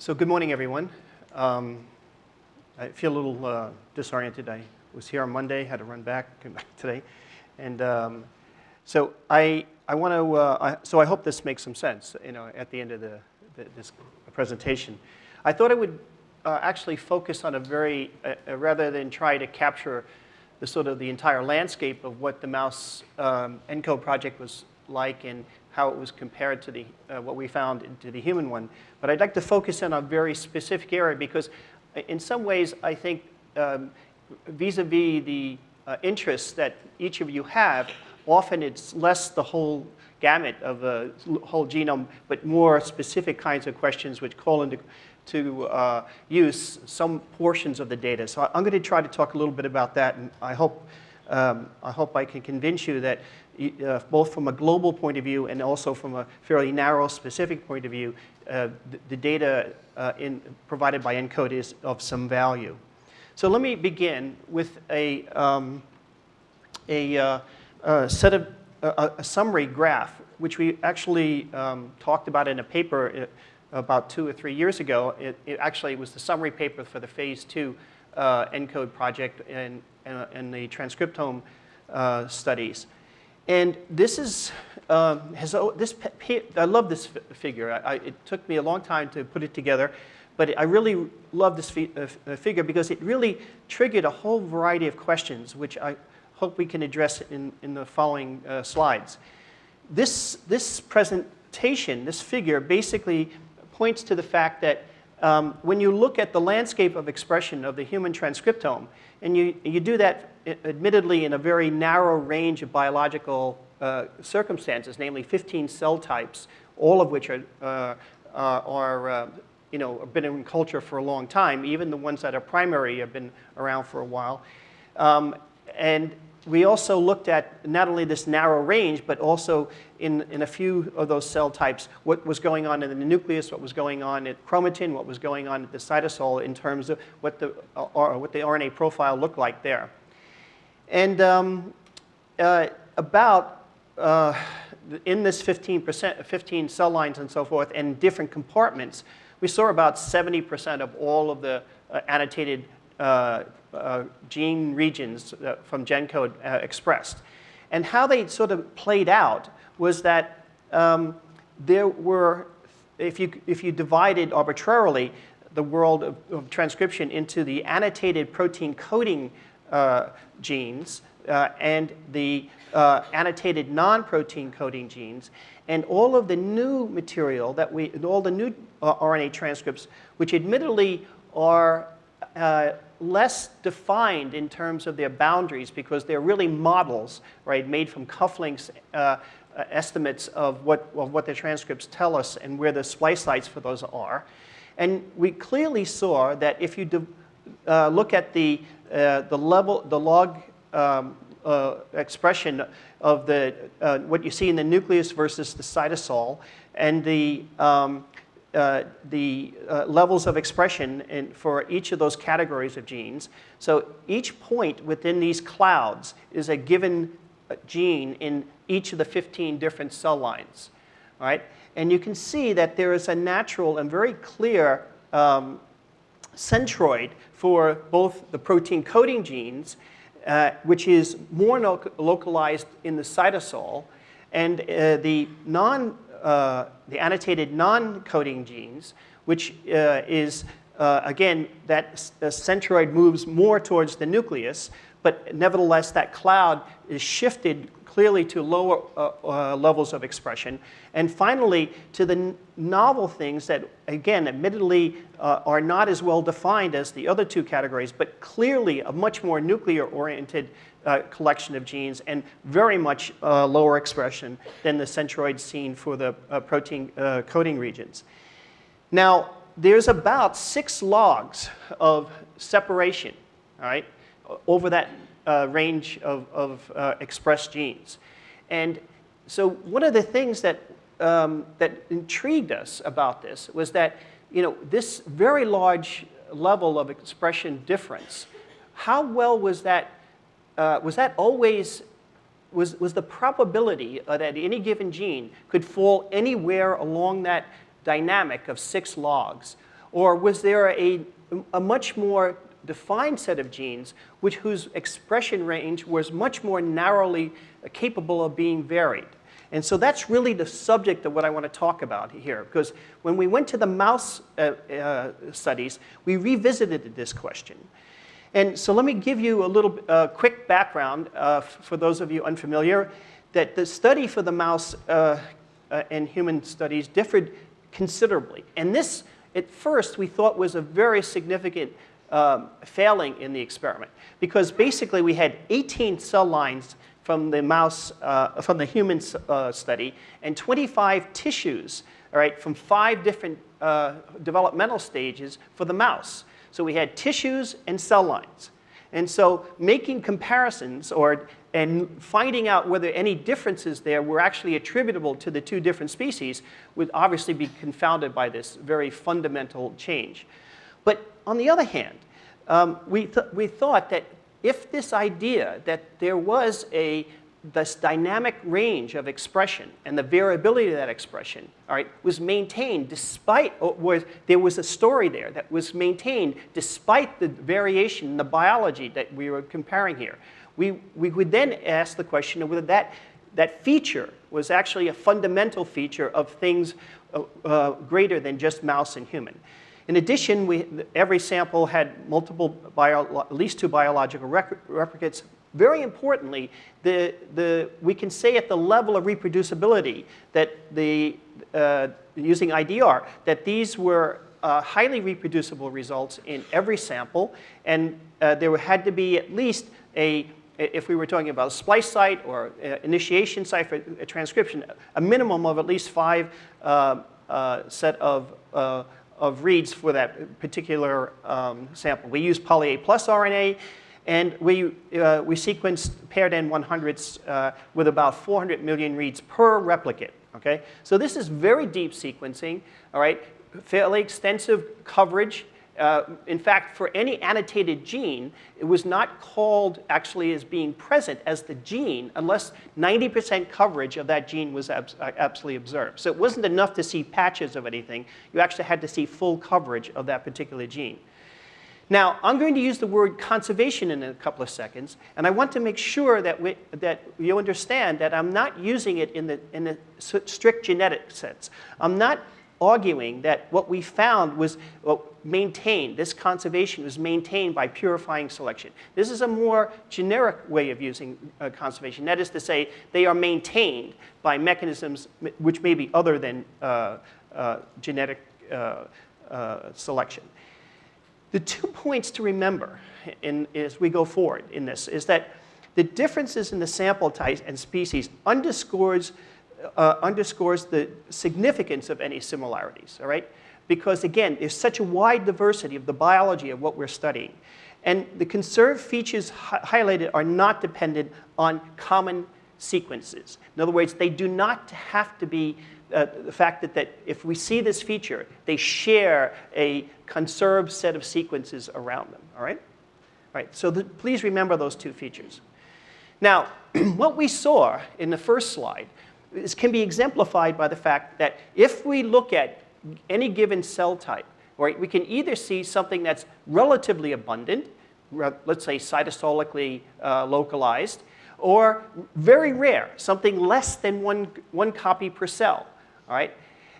So good morning, everyone. Um, I feel a little uh, disoriented. I was here on Monday, had to run back came back today. And um, so I, I want to, uh, so I hope this makes some sense, you know, at the end of the, the this presentation. I thought I would uh, actually focus on a very, uh, uh, rather than try to capture the sort of the entire landscape of what the mouse um, ENCODE project was like and how it was compared to the, uh, what we found to the human one. But I'd like to focus in on a very specific area because uh, in some ways I think um, vis-a-vis um, -vis the uh, interests that each of you have, often it's less the whole gamut of a whole genome, but more specific kinds of questions which call into to uh, use some portions of the data. So I'm going to try to talk a little bit about that, and I hope, um, I, hope I can convince you that uh, both from a global point of view and also from a fairly narrow, specific point of view, uh, the, the, data uh, in, provided by ENCODE is of some value. So let me begin with a, um, a, uh, a, set of a, a, summary graph, which we actually um, talked about in a paper uh, about two or three years ago. It, it actually was the summary paper for the phase two uh, ENCODE project and, and, and the transcriptome studies. And this is, um, has, this, I love this figure. I, it took me a long time to put it together, but I really love this fi uh, figure because it really triggered a whole variety of questions, which I hope we can address in, in the following uh, slides. This, this presentation, this figure, basically points to the fact that um, when you look at the landscape of expression of the human transcriptome, and you, you do that admittedly in a very narrow range of biological uh, circumstances, namely 15 cell types, all of which are, uh, are uh, you know, been in culture for a long time. Even the ones that are primary have been around for a while. Um, and we also looked at not only this narrow range, but also in, in a few of those cell types, what was going on in the nucleus, what was going on at chromatin, what was going on at the cytosol in terms of what the, uh, what the RNA profile looked like there. And um, uh, about, uh, in this 15%, 15 cell lines and so forth, and different compartments, we saw about 70% of all of the uh, annotated uh, uh, gene regions uh, from GenCode expressed. And how they sort of played out was that um, there were, if you, if you divided arbitrarily the world of, of transcription into the annotated protein coding genes uh, and the uh, annotated non-protein coding genes, and all of the new material that we, all the new RNA transcripts, which admittedly are uh, less defined in terms of their boundaries because they're really models, right, made from cufflinks uh, uh, estimates of what, of what the transcripts tell us and where the splice sites for those are. And we clearly saw that if you uh, look at the, uh, the level, the log um, uh, expression of the, uh, what you see in the nucleus versus the cytosol, and the, um, uh, the uh, levels of expression in, for each of those categories of genes. So each point within these clouds is a given gene in each of the 15 different cell lines. Right? And you can see that there is a natural and very clear um, centroid for both the protein coding genes, uh, which is more localized in the cytosol, and uh, the non uh, the annotated non-coding genes, which uh, is, uh, again, that centroid moves more towards the nucleus, but nevertheless that cloud is shifted clearly to lower uh, uh, levels of expression. And finally, to the novel things that, again, admittedly uh, are not as well defined as the other two categories, but clearly a much more nuclear-oriented uh, collection of genes and very much uh, lower expression than the centroids seen for the uh, protein coding regions. Now, there's about six logs of separation, all right, over that uh, range of, of uh, expressed genes. And so one of the things that, um, that intrigued us about this was that, you know, this very large level of expression difference, how well was that uh, was that always, was, was the probability that any given gene could fall anywhere along that dynamic of six logs? Or was there a, a much more defined set of genes which, whose expression range was much more narrowly capable of being varied? And so that's really the subject of what I want to talk about here. Because when we went to the mouse uh, uh, studies, we revisited this question. And so let me give you a little uh, quick background uh, for those of you unfamiliar, that the study for the mouse uh, uh, and human studies differed considerably. And this, at first, we thought was a very significant um, failing in the experiment. Because basically we had 18 cell lines from the mouse, uh, from the human uh, study, and 25 tissues, all right, from five different uh, developmental stages for the mouse. So we had tissues and cell lines. And so making comparisons or and finding out whether any differences there were actually attributable to the two different species would obviously be confounded by this very fundamental change. But on the other hand, um, we, th we thought that if this idea that there was a this dynamic range of expression and the variability of that expression, all right, was maintained despite, or there was a story there that was maintained despite the variation in the biology that we were comparing here. We, we would then ask the question of whether that, that feature was actually a fundamental feature of things uh, uh, greater than just mouse and human. In addition, we, every sample had multiple, bio, at least two biological replicates. Very importantly, the, the, we can say at the level of reproducibility that the, uh, using IDR, that these were uh, highly reproducible results in every sample, and uh, there had to be at least a, if we were talking about a splice site or initiation site for a transcription, a minimum of at least five uh, uh, set of uh, of reads for that particular um, sample. We use poly A plus RNA, and we, uh, we sequenced paired N100s uh, with about 400 million reads per replicate, okay? So this is very deep sequencing, all right? Fairly extensive coverage, uh, in fact, for any annotated gene, it was not called actually as being present as the gene unless 90% coverage of that gene was abs uh, absolutely observed. So it wasn't enough to see patches of anything. You actually had to see full coverage of that particular gene. Now, I'm going to use the word conservation in a couple of seconds, and I want to make sure that, we, that you understand that I'm not using it in the, in the strict genetic sense. I'm not arguing that what we found was well, maintained, this conservation was maintained by purifying selection. This is a more generic way of using uh, conservation. That is to say, they are maintained by mechanisms which may be other than uh, uh, genetic uh, uh, selection. The two points to remember in, as we go forward in this is that the differences in the sample types and species underscores uh, underscores the significance of any similarities, all right? Because again, there's such a wide diversity of the biology of what we're studying. And the conserved features hi highlighted are not dependent on common sequences. In other words, they do not have to be uh, the fact that, that if we see this feature, they share a conserved set of sequences around them, all right? All right, so the, please remember those two features. Now, what we saw in the first slide this can be exemplified by the fact that if we look at any given cell type, right, we can either see something that's relatively abundant, let's say cytosolically uh, localized, or very rare, something less than one, one copy per cell, all right?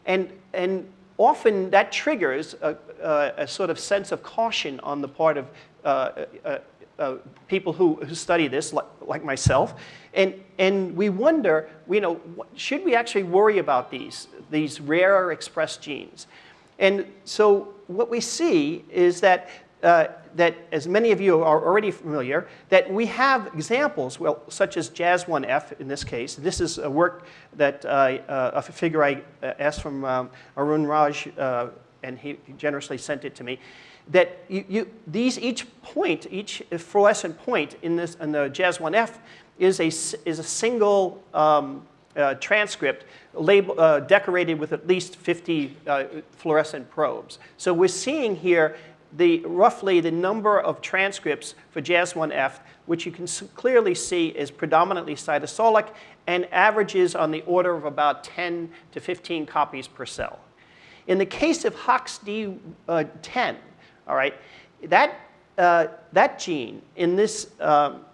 And, and often that triggers a, a, a sort of sense of caution on the part of uh, uh, uh, people who, who study this, like, like, myself, and, and we wonder, you know, should we actually worry about these, these rare expressed genes? And so what we see is that, uh, that, as many of you are already familiar, that we have examples, well, such as JAS1F in this case. This is a work that, uh, a figure I uh, asked from um, Arjun Raj, uh, and he generously sent it to me that you, you, these each point, each fluorescent point in, this, in the JAS1F is a, is a single um, uh, transcript label, uh, decorated with at least 50 uh, fluorescent probes. So we're seeing here the, roughly the number of transcripts for JAS1F, which you can clearly see is predominantly cytosolic and averages on the order of about 10 to 15 copies per cell. In the case of HOXD10, all right, that, uh, that gene in, this, um,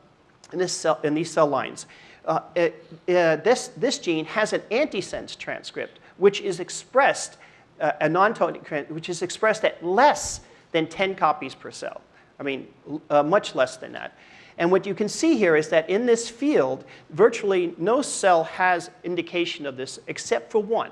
in, this cell, in these cell lines, uh, it, uh, this, this gene has an antisense transcript, which is expressed, uh, a non-coding, which is expressed at less than 10 copies per cell. I mean, uh, much less than that. And what you can see here is that in this field, virtually no cell has indication of this except for one.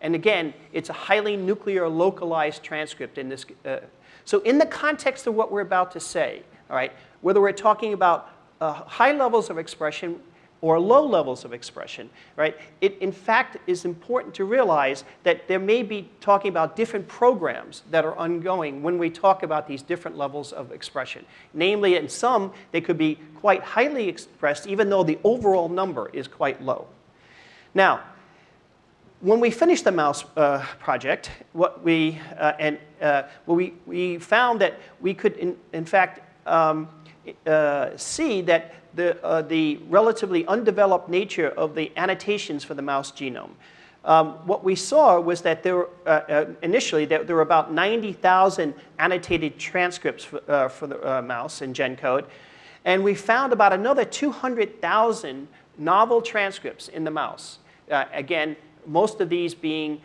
And again, it's a highly nuclear localized transcript in this. Uh, so in the context of what we're about to say, all right, whether we're talking about uh, high levels of expression or low levels of expression, right? It, in fact, is important to realize that there may be talking about different programs that are ongoing when we talk about these different levels of expression. Namely, in some, they could be quite highly expressed, even though the overall number is quite low. Now, when we finished the mouse uh, project, what we, uh, and, uh, well, we, we found that we could, in, in fact, um, uh, see that the, uh, the relatively undeveloped nature of the annotations for the mouse genome. Um, what we saw was that there were, uh, uh, initially there, there, were about 90,000 annotated transcripts for, uh, for the uh, mouse in GenCode. And we found about another 200,000 novel transcripts in the mouse. Again, most of these being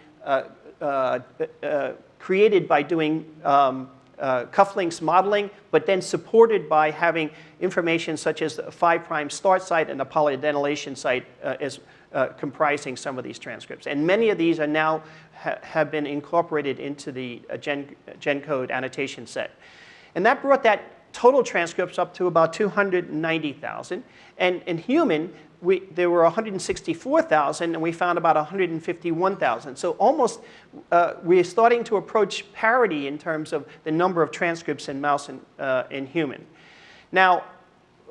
created by doing um, uh, cufflinks modeling, but then supported by having information such as the 5' prime start site and the polyadenylation site uh, as uh, comprising some of these transcripts. And many of these are now ha have been incorporated into the uh, Gen, GenCode annotation set. And that brought that total transcripts up to about 290,000. And in human, we, there were 164,000 and we found about 151,000. So almost, uh, we're starting to approach parity in terms of the number of transcripts in mouse and uh, in human. Now,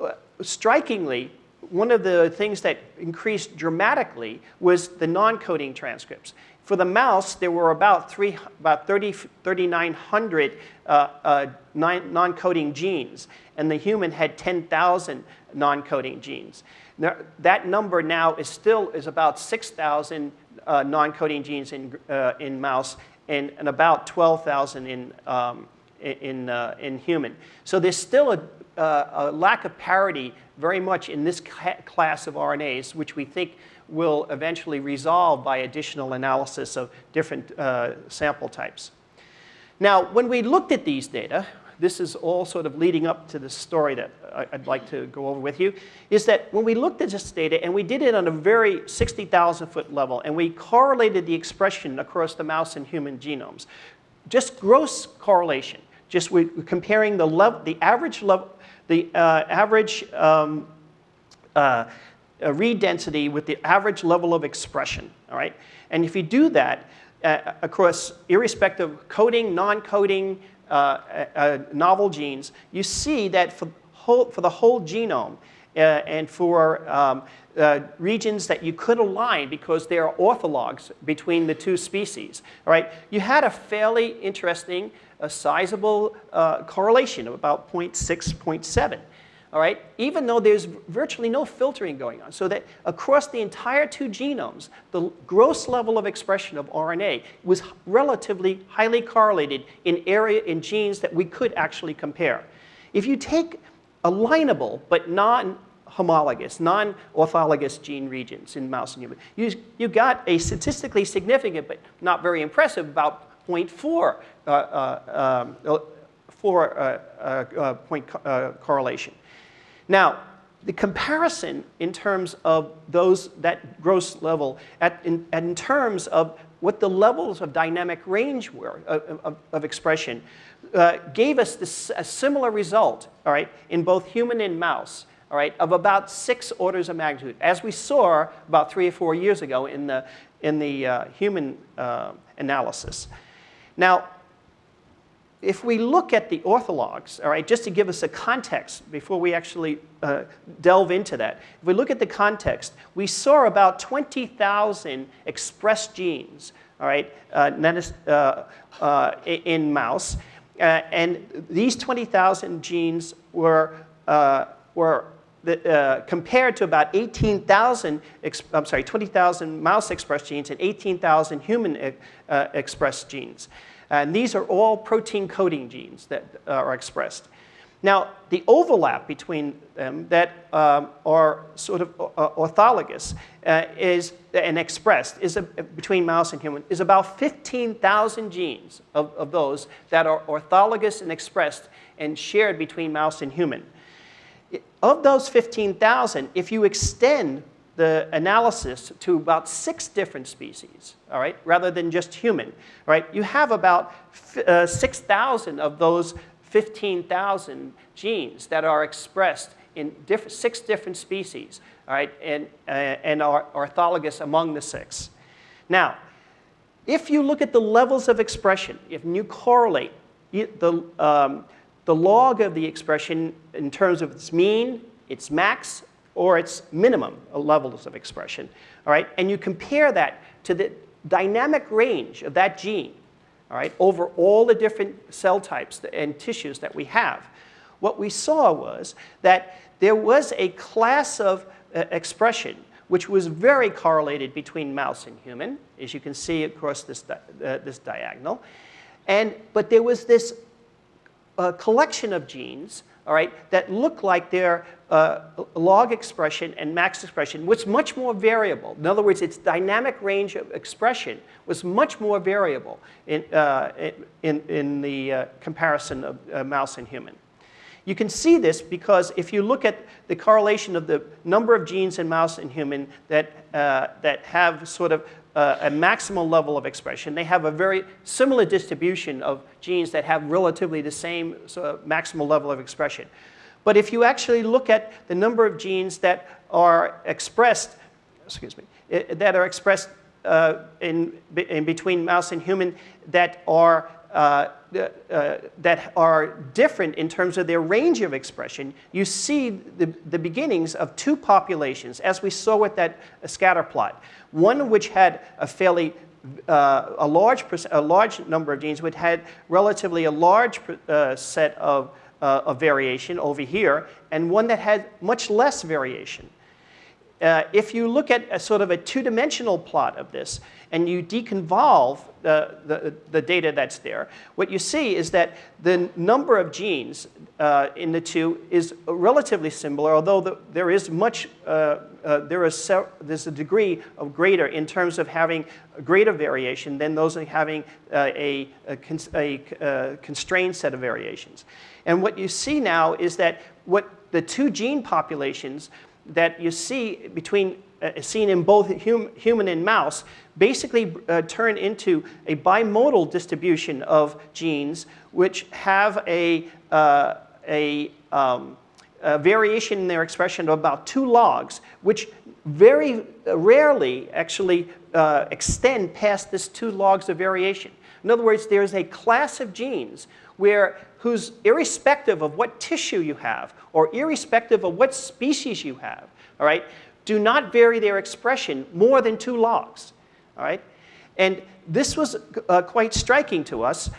uh, strikingly, one of the things that increased dramatically was the non-coding transcripts. For the mouse, there were about, three, about 30, 3,900 uh, uh, non-coding genes, and the human had 10,000 non-coding genes. Now, that number now is still is about 6,000 uh, non-coding genes in, uh, in mouse and, and about 12,000 in, um, in, uh, in human. So there's still a, uh, a, lack of parity very much in this class of RNAs, which we think will eventually resolve by additional analysis of different uh, sample types. Now, when we looked at these data, this is all sort of leading up to the story that I'd like to go over with you, is that when we looked at this data, and we did it on a very 60,000 foot level, and we correlated the expression across the mouse and human genomes, just gross correlation, just we, comparing the, level, the average level, the uh, average um, uh, uh, read density with the average level of expression, all right? And if you do that uh, across irrespective of coding, non-coding, uh, uh, novel genes, you see that for, whole, for the whole genome uh, and for um, uh, regions that you could align because they are orthologs between the two species, all right, you had a fairly interesting, a sizable correlation of about 0.6, 0.7 all right, even though there's virtually no filtering going on. So that across the entire two genomes, the gross level of expression of RNA was relatively highly correlated in area in genes that we could actually compare. If you take alignable but non-homologous, non-orthologous gene regions in mouse and human, you, you got a statistically significant but not very impressive about 0.4 uh, uh, um, for, uh, uh, uh point uh, correlation. Now, the comparison in terms of those, that gross level, at, in, in terms of what the levels of dynamic range were of, of, of expression, uh, gave us this, a similar result, all right, in both human and mouse, all right, of about six orders of magnitude, as we saw about three or four years ago in the, in the uh, human uh, analysis. Now, if we look at the orthologs, all right, just to give us a context before we actually uh, delve into that, if we look at the context, we saw about 20,000 expressed genes, all right, uh, uh, uh in mouse. Uh, and these 20,000 genes were, were uh, compared to about 18,000, I'm sorry, 20,000 mouse expressed genes and 18,000 human uh, expressed genes. And these are all protein coding genes that uh, are expressed. Now, the overlap between them that um, are sort of uh, orthologous uh, is, and expressed is a, between mouse and human is about 15,000 genes of, of those that are orthologous and expressed and shared between mouse and human. Of those 15,000, if you extend the analysis to about six different species, all right, rather than just human, right, you have about uh, 6,000 of those 15,000 genes that are expressed in diff six different species, all right, and, uh, and are orthologous among the six. Now, if you look at the levels of expression, if you correlate the, um, the log of the expression in terms of its mean, its max, or its minimum levels of expression, all right, and you compare that to the dynamic range of that gene, all right, over all the different cell types and tissues that we have, what we saw was that there was a class of uh, expression which was very correlated between mouse and human, as you can see across this, di uh, this diagonal. And, but there was this uh, collection of genes all right, that look like their uh, log expression and max expression was much more variable. In other words, its dynamic range of expression was much more variable in, uh, in, in the uh, comparison of uh, mouse and human. You can see this because if you look at the correlation of the number of genes in mouse and human that, uh, that have sort of uh, a maximal level of expression. They have a very similar distribution of genes that have relatively the same sort of maximal level of expression. But if you actually look at the number of genes that are expressed, excuse me, that are expressed uh, in, in between mouse and human that are uh, uh, that are different in terms of their range of expression, you see the, the beginnings of two populations, as we saw with that scatter plot. One which had a fairly uh, a, large a large number of genes, which had relatively a large uh, set of, uh, of variation over here, and one that had much less variation. Uh, if you look at a sort of a two-dimensional plot of this, and you deconvolve the, the, the, data that's there, what you see is that the number of genes uh, in the two is relatively similar, although the, there is much, uh, uh, there is there's a degree of greater in terms of having greater variation than those having uh, a, a, a, a constrained set of variations. And what you see now is that what the two gene populations that you see between uh, seen in both hum, human and mouse basically uh, turn into a bimodal distribution of genes which have a, uh, a, um, a, variation in their expression of about two logs, which very rarely actually uh, extend past this two logs of variation. In other words, there's a class of genes where whose irrespective of what tissue you have or irrespective of what species you have, all right, do not vary their expression more than two logs. All right? And this was uh, quite striking to us.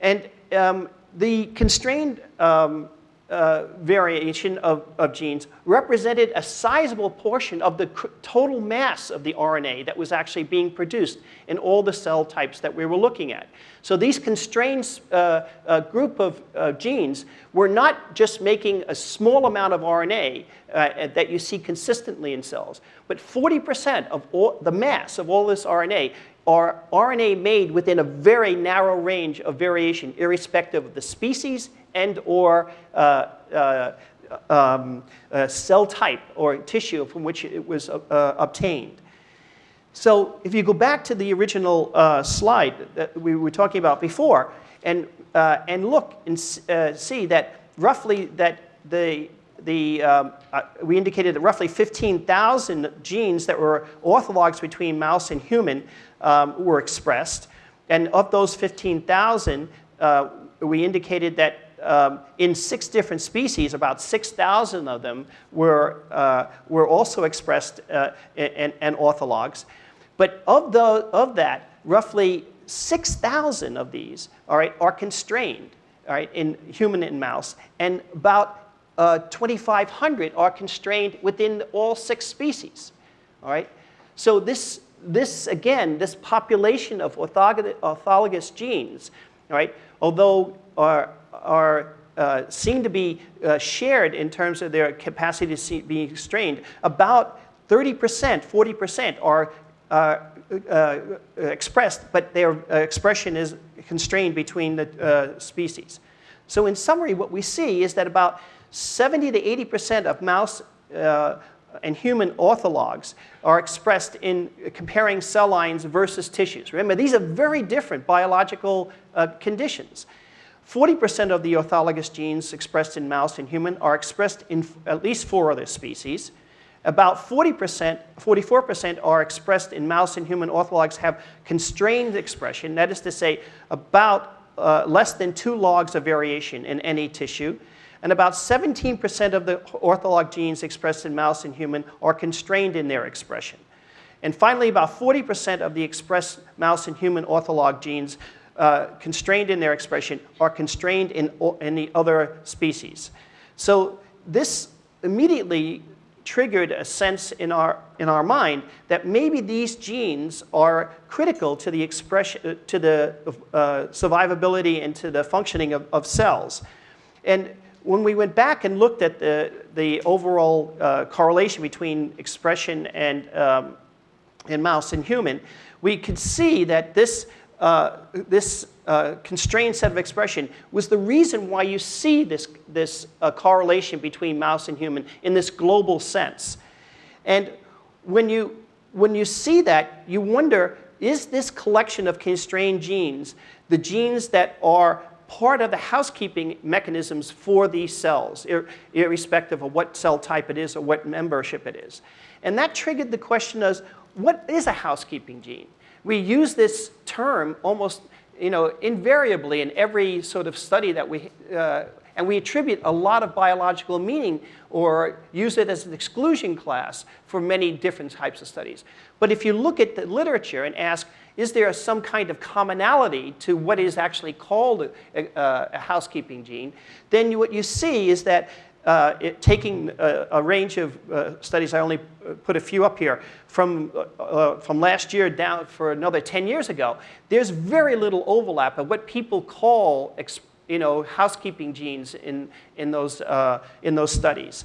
And um, the constrained um, uh, variation of, of, genes represented a sizable portion of the total mass of the RNA that was actually being produced in all the cell types that we were looking at. So these constrained uh, uh, group of uh, genes were not just making a small amount of RNA uh, that you see consistently in cells, but 40% of all, the mass of all this RNA are RNA made within a very narrow range of variation, irrespective of the species and or uh, uh, um, uh, cell type or tissue from which it was uh, obtained. So if you go back to the original uh, slide that we were talking about before and, uh, and look and see that roughly that the, the, um, we indicated that roughly 15,000 genes that were orthologs between mouse and human um, were expressed. And of those 15,000, uh, we indicated that um, in six different species, about 6,000 of them were, uh, were also expressed uh, and, and orthologs. But of, the, of that, roughly 6,000 of these all right, are constrained all right, in human and mouse, and about uh, 2,500 are constrained within all six species. All right? So this, this again, this population of orthologous genes, all right, although are, are uh, seem to be uh, shared in terms of their capacity to see, be strained. about 30%, 40% are uh, uh, expressed, but their uh, expression is constrained between the uh, species. So in summary, what we see is that about 70 to 80% of mouse and human orthologs are expressed in comparing cell lines versus tissues. Remember, these are very different biological conditions. 40% of the orthologous genes expressed in mouse and human are expressed in at least four other species. About 40%, 44% are expressed in mouse and human orthologs have constrained expression. That is to say, about uh, less than two logs of variation in any tissue. And about 17% of the ortholog genes expressed in mouse and human are constrained in their expression. And finally, about 40% of the expressed mouse and human ortholog genes uh, constrained in their expression are constrained in, the other species. So this immediately triggered a sense in our, in our mind that maybe these genes are critical to the expression, uh, to the uh, survivability and to the functioning of, of cells. And when we went back and looked at the, the overall uh, correlation between expression and, um, in mouse and human, we could see that this uh, this uh, constrained set of expression was the reason why you see this, this uh, correlation between mouse and human in this global sense. And when you, when you see that, you wonder, is this collection of constrained genes the genes that are part of the housekeeping mechanisms for these cells, ir irrespective of what cell type it is or what membership it is? And that triggered the question of, what is a housekeeping gene? We use this term almost you know, invariably in every sort of study that we, uh, and we attribute a lot of biological meaning or use it as an exclusion class for many different types of studies. But if you look at the literature and ask, is there some kind of commonality to what is actually called a, a, a housekeeping gene, then you, what you see is that uh, it, taking a, a, range of uh, studies, I only put a few up here, from, uh, uh from last year down for another 10 years ago, there's very little overlap of what people call you know, housekeeping genes in, in, those, uh, in those studies.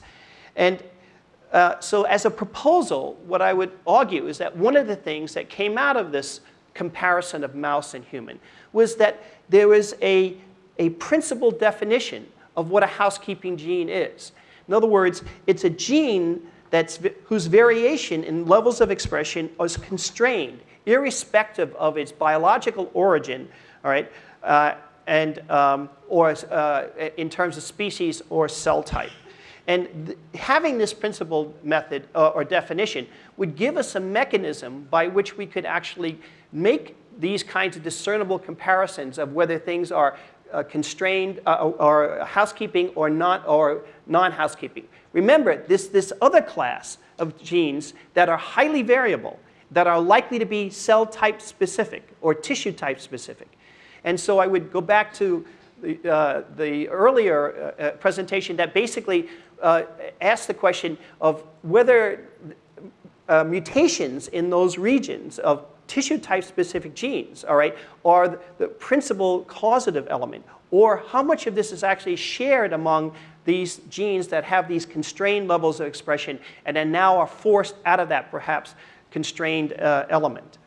And uh, so as a proposal, what I would argue is that one of the things that came out of this comparison of mouse and human was that there was a, a principal definition of what a housekeeping gene is. In other words, it's a gene that's, whose variation in levels of expression is constrained, irrespective of its biological origin, all right, uh, and, um, or uh, in terms of species or cell type. And having this principle method uh, or definition would give us a mechanism by which we could actually make these kinds of discernible comparisons of whether things are uh, constrained uh, or housekeeping or not or non-housekeeping. Remember, this, this other class of genes that are highly variable, that are likely to be cell type specific or tissue type specific. And so I would go back to the, uh, the earlier uh, uh, presentation that basically uh, asked the question of whether mutations in those regions of tissue type specific genes, all right, are the principal causative element, or how much of this is actually shared among these genes that have these constrained levels of expression and then now are forced out of that perhaps constrained uh, element.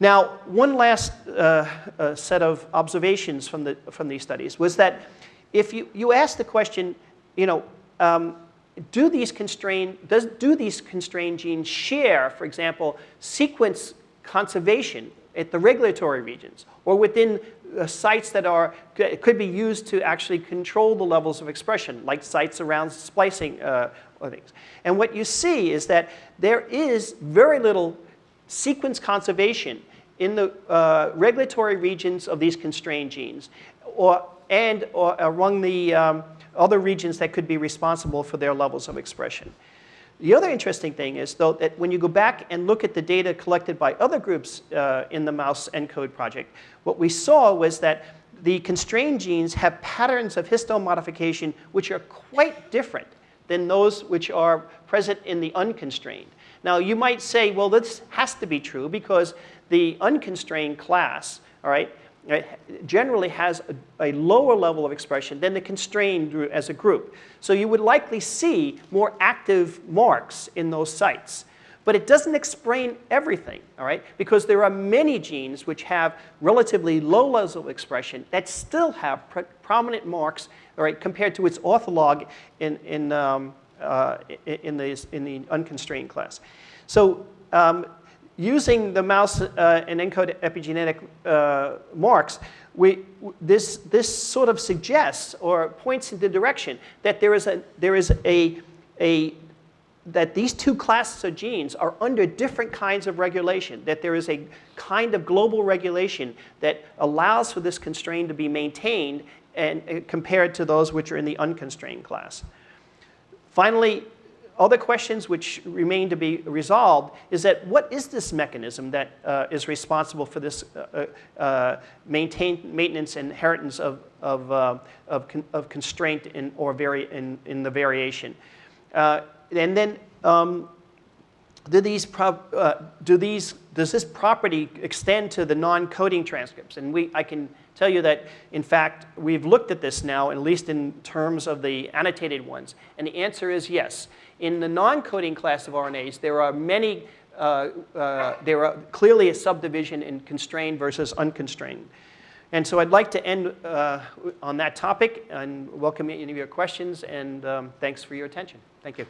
Now, one last uh, uh, set of observations from, the, from these studies was that if you, you ask the question, you know, um, do these constrained, does, do these constrained genes share, for example, sequence conservation at the regulatory regions or within sites that are, could be used to actually control the levels of expression, like sites around splicing uh, things. And what you see is that there is very little sequence conservation in the uh, regulatory regions of these constrained genes or, and or among the um, other regions that could be responsible for their levels of expression. The other interesting thing is, though, that when you go back and look at the data collected by other groups uh, in the mouse ENCODE project, what we saw was that the constrained genes have patterns of histone modification which are quite different than those which are present in the unconstrained. Now, you might say, well, this has to be true because the unconstrained class, all right, generally has a, a, lower level of expression than the constrained as a group. So you would likely see more active marks in those sites. But it doesn't explain everything, all right? Because there are many genes which have relatively low levels of expression that still have prominent marks, all right, compared to its ortholog in, in, um, uh, in, the, in the unconstrained class. So um, using the mouse uh, and ENCODE epigenetic uh, marks, we, this, this sort of suggests or points in the direction that there is a, there is a, a that these two classes of genes are under different kinds of regulation, that there is a kind of global regulation that allows for this constraint to be maintained and, uh, compared to those which are in the unconstrained class. Finally, other questions which remain to be resolved is that what is this mechanism that uh, is responsible for this uh, uh, uh maintain, maintenance and inheritance of, of, uh, of, con of, constraint in, or vari in, in the variation? And then um, do these, do these, does this property extend to the non-coding transcripts? And we, I can tell you that, in fact, we've looked at this now, at least in terms of the annotated ones. And the answer is yes. In the non-coding class of RNAs, there are many, uh, uh, there are clearly a subdivision in constrained versus unconstrained. And so I'd like to end uh, on that topic and welcome any of your questions. And um, thanks for your attention. Thank you.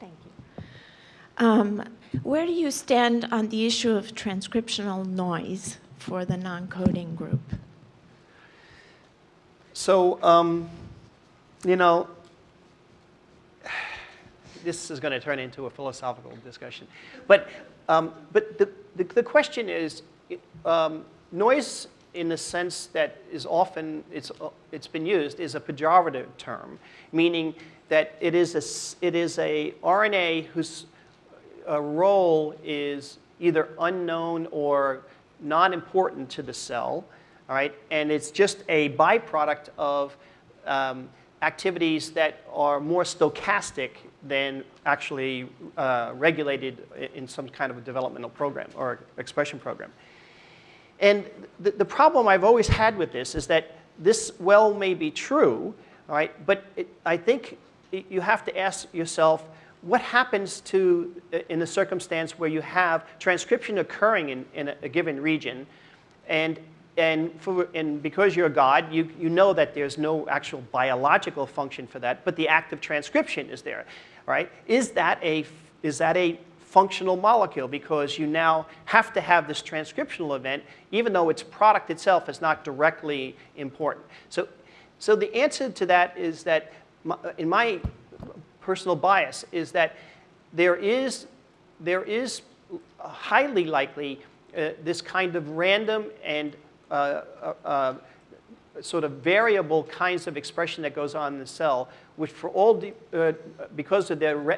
Thank you. Um, where do you stand on the issue of transcriptional noise for the non-coding group? So, um, you know, this is going to turn into a philosophical discussion. But, um, but the, the, the, question is, um, noise in the sense that is often, it's, it's been used, is a pejorative term, meaning that it is a, it is a RNA whose uh, role is either unknown or not important to the cell, all right? And it's just a byproduct of um, activities that are more stochastic than actually uh, regulated in some kind of a developmental program or expression program. And the, the problem I've always had with this is that this well may be true, all right, but it, I think you have to ask yourself, what happens to, uh, in the circumstance where you have transcription occurring in, in a, a given region, and and, for, and because you're a God, you, you know that there's no actual biological function for that, but the act of transcription is there, right? Is that a, is that a functional molecule? Because you now have to have this transcriptional event, even though its product itself is not directly important. So, so the answer to that is that, in my personal bias, is that there is, there is highly likely uh, this kind of random and uh, uh, uh, sort of variable kinds of expression that goes on in the cell, which for all, uh, because of their ra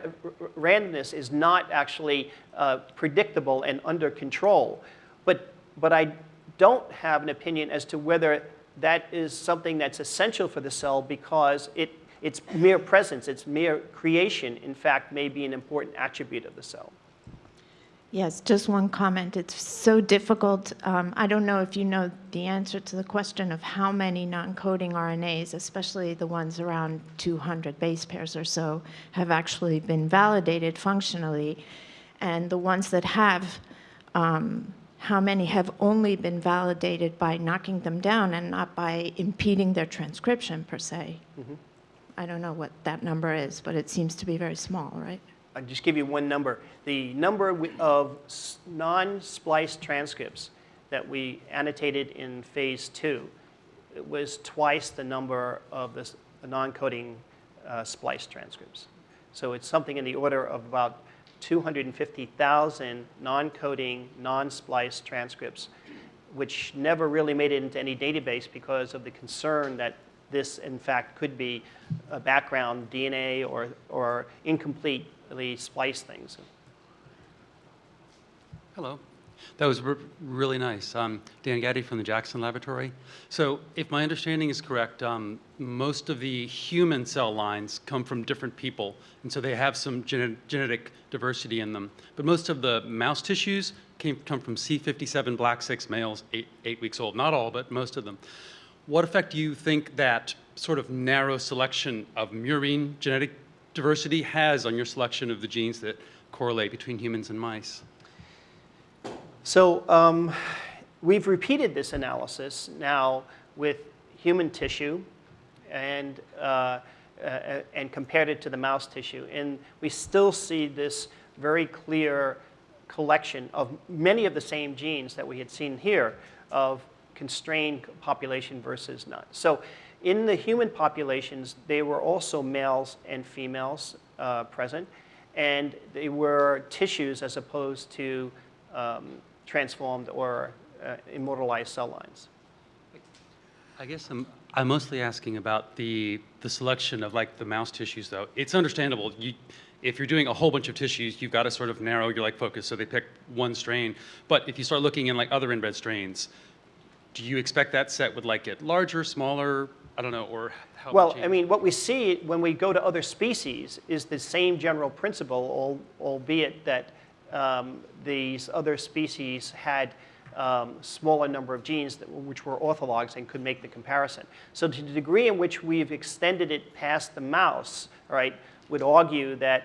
randomness is not actually uh, predictable and under control. But, but I don't have an opinion as to whether that is something that's essential for the cell because it, its mere presence, its mere creation, in fact, may be an important attribute of the cell. Yes, just one comment. It's so difficult. Um, I don't know if you know the answer to the question of how many non-coding RNAs, especially the ones around 200 base pairs or so, have actually been validated functionally. And the ones that have, um, how many have only been validated by knocking them down and not by impeding their transcription per se. Mm -hmm. I don't know what that number is, but it seems to be very small, right? I'll just give you one number. The number of non-spliced transcripts that we annotated in phase two was twice the number of the non-coding uh, spliced transcripts. So it's something in the order of about 250,000 non-coding, non-spliced transcripts, which never really made it into any database because of the concern that this, in fact, could be a background DNA or, or incompletely spliced things. Hello. That was re- really nice. Um, Dan Gatti from the Jackson Laboratory. So, if my understanding is correct, um, most of the human cell lines come from different people, and so they have some gene- genetic diversity in them. But most of the mouse tissues came, come from C57 black 6 males, eight, eight weeks old. Not all, but most of them. What effect do you think that sort of narrow selection of murine genetic diversity has on your selection of the genes that correlate between humans and mice? So um, we've repeated this analysis now with human tissue and, uh, uh, and compared it to the mouse tissue. And we still see this very clear collection of many of the same genes that we had seen here of constrained population versus not. So in the human populations, they were also males and females uh, present, and they were tissues as opposed to um, transformed or uh, immortalized cell lines. I guess I'm, I'm mostly asking about the, the selection of like the mouse tissues though. It's understandable. You, if you're doing a whole bunch of tissues, you've got to sort of narrow your like focus so they pick one strain. But if you start looking in like other inbred strains, do you expect that set would like get larger, smaller, I don't know, or how? Well, I mean, what we see when we go to other species is the same general principle, albeit that um, these other species had um, smaller number of genes that, which were orthologs and could make the comparison. So to the degree in which we've extended it past the mouse, right, would argue that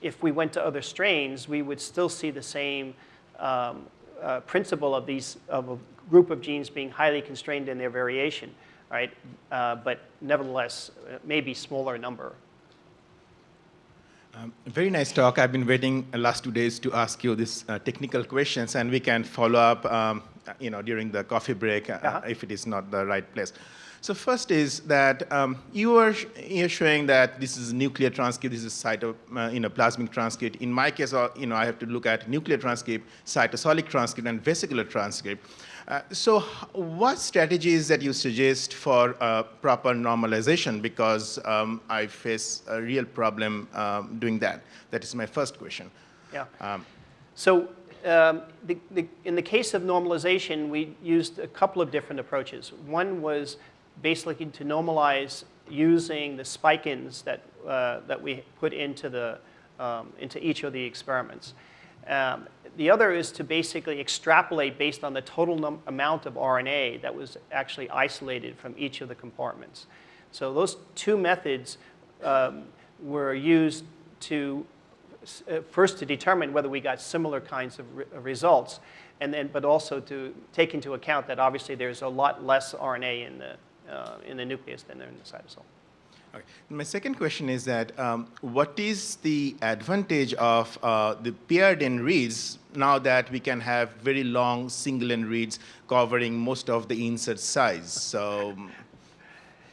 if we went to other strains, we would still see the same um, uh, principle of these of a group of genes being highly constrained in their variation, right? Uh, but nevertheless, maybe smaller number. Um, very nice talk. I've been waiting the last two days to ask you these uh, technical questions, and we can follow up, um, you know, during the coffee break uh, uh-huh. if it is not the right place. So first is that um, you are you're showing that this is nuclear transcript, this is cyto, uh, you know, plasmic transcript. In my case, uh, you know, I have to look at nuclear transcript, cytosolic transcript, and vesicular transcript. Uh, so what strategies that you suggest for uh, proper normalization? Because um, I face a real problem um, doing that. That is my first question. Yeah. Um, so um, the, the, in the case of normalization, we used a couple of different approaches. One was basically to normalize using the spike-ins that, uh, that we put into, the, um, into each of the experiments. Um, the other is to basically extrapolate based on the total amount of RNA that was actually isolated from each of the compartments. So those two methods um, were used to uh, first to determine whether we got similar kinds of re results, and then but also to take into account that obviously there's a lot less RNA in the uh, in the nucleus than there in the cytosol. Okay. My second question is that um, what is the advantage of uh, the paired end reads now that we can have very long single end reads covering most of the insert size? So, um,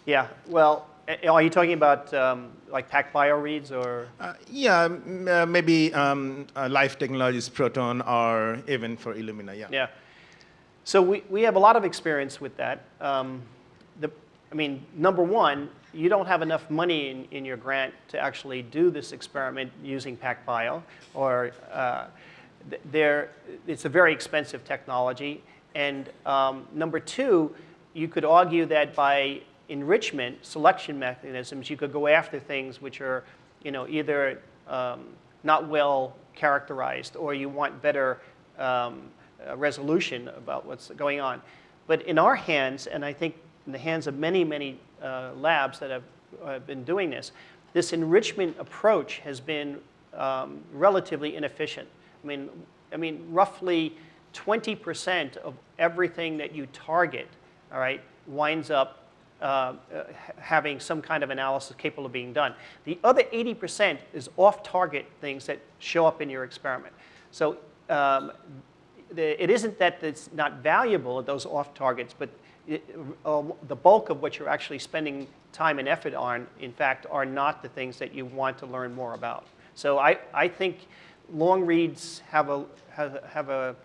yeah, well, are you talking about um, like PacBio reads or? Uh, yeah, uh, maybe um, uh, Life Technologies Proton or even for Illumina, yeah. Yeah. So we, we have a lot of experience with that. Um, the, I mean, number one, you don't have enough money in, in your grant to actually do this experiment using PacBio, or uh, it's a very expensive technology. And um, number two, you could argue that by enrichment, selection mechanisms, you could go after things which are, you know, either um, not well characterized or you want better um, resolution about what's going on. But in our hands, and I think in the hands of many, many uh, labs that have uh, been doing this, this enrichment approach has been um, relatively inefficient. I mean, I mean, roughly 20% of everything that you target, all right, winds up uh, having some kind of analysis capable of being done. The other 80% is off-target things that show up in your experiment. So um, the, it isn't that it's not valuable, at those off-targets, but it, uh, the bulk of what you're actually spending time and effort on, in fact, are not the things that you want to learn more about. So I, I think long reads have a, have, have a,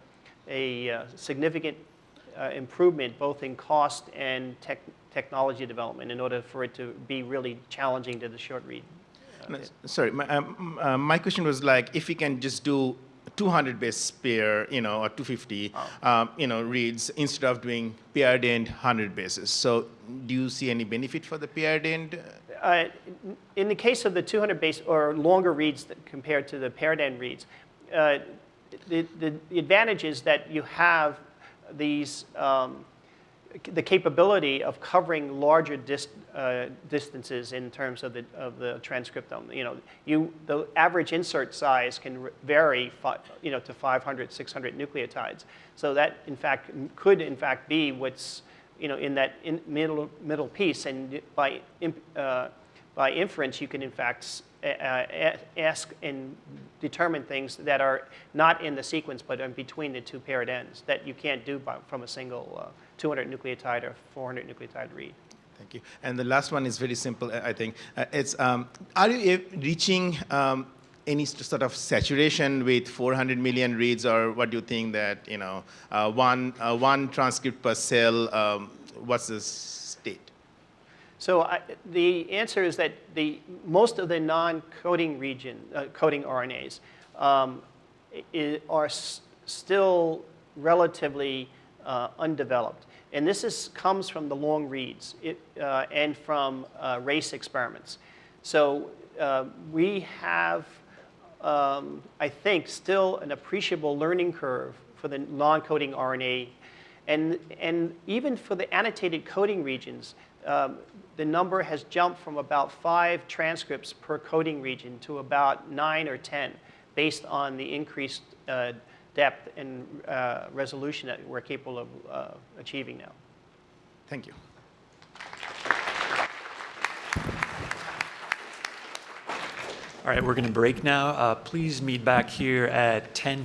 a uh, significant uh, improvement both in cost and tech, technology development in order for it to be really challenging to the short read. Sorry, my, um, uh, my question was like, if we can just do 200 base pair, you know, or 250, um, you know, reads instead of doing paired end 100 bases. So do you see any benefit for the paired end? Uh, In the case of the 200 base or longer reads that- compared to the paired end reads, uh, the, the the advantage is that you have these, um, the capability of covering larger uh, distances in terms of the, of the transcriptome. You know, you, the average insert size can vary, you know, to 500, 600 nucleotides. So that, in fact, could in fact be what's, you know, in that in middle, middle piece. And by, uh, by inference, you can in fact a- ask and determine things that are not in the sequence, but in between the two paired ends that you can't do by, from a single uh, 200 nucleotide or 400 nucleotide read. Thank you. And the last one is very simple, I think. Uh, it's, um, are you uh, reaching um, any sort of saturation with 400 million reads, or what do you think that, you know, uh, one, uh, one transcript per cell, um, what's the state? So I, the answer is that the, most of the non-coding region, uh, coding RNAs um, i- are s- still relatively uh, undeveloped. And this is, comes from the long reads it, uh, and from uh, race experiments. So uh, we have, um, I think, still an appreciable learning curve for the non-coding RNA and, and even for the annotated coding regions, um, the number has jumped from about five transcripts per coding region to about nine or 10 based on the increased uh, depth and uh, resolution that we're capable of uh, achieving now. Thank you. All right, we're going to break now. Uh, Please meet back here at 10.